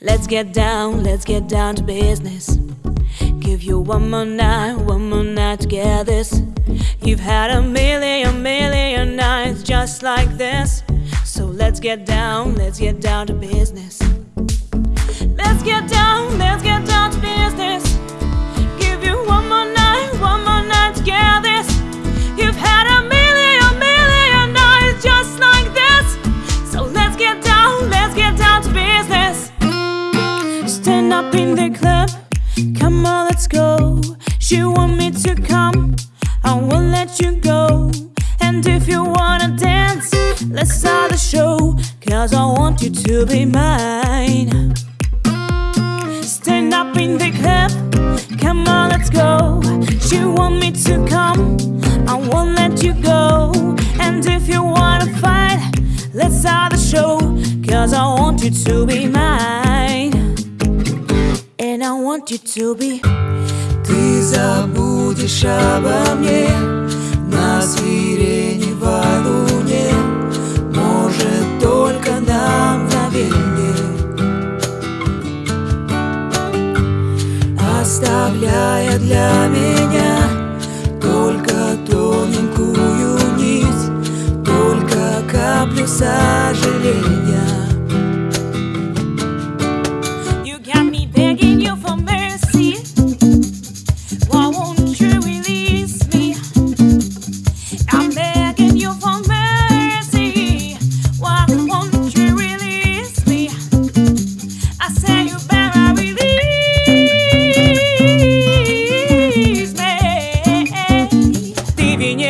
Let's get down, let's get down to business. Give you one more night, one more night to get this. You've had a million, million nights just like this. So let's get down, let's get down to business. Let's get down, let's go. She want me to come, I won't let you go. And if you wanna dance, let's start the show. Cause I want you to be mine. Stand up in the club, come on, let's go. She want me to come, I won't let you go. And if you wanna fight, let's start the show. Cause I want you to be mine. And I want you to be. Ты забудешь обо мне. На сиреневой луне Может, только на мгновение. Оставляя для меня Только тоненькую нить Только каплю сожаления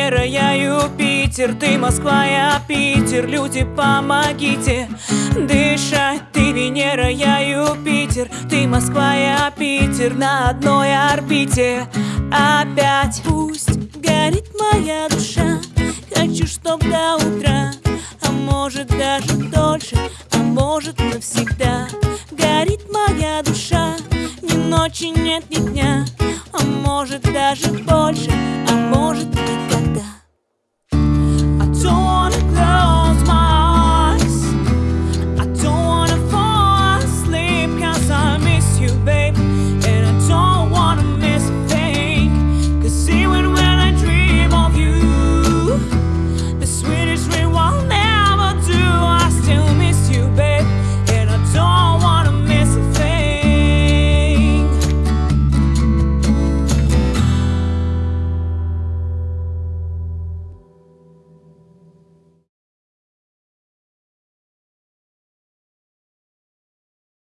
Венера, я Юпитер, ты Москва, я Питер, люди помогите дышать. Ты Венера, я Юпитер, ты Москва, я Питер, на одной орбите опять. Пусть горит моя душа, хочу, чтоб до утра, а может даже дольше, а может навсегда. Горит моя душа, ни ночи нет, ни дня, а может даже больше, а может.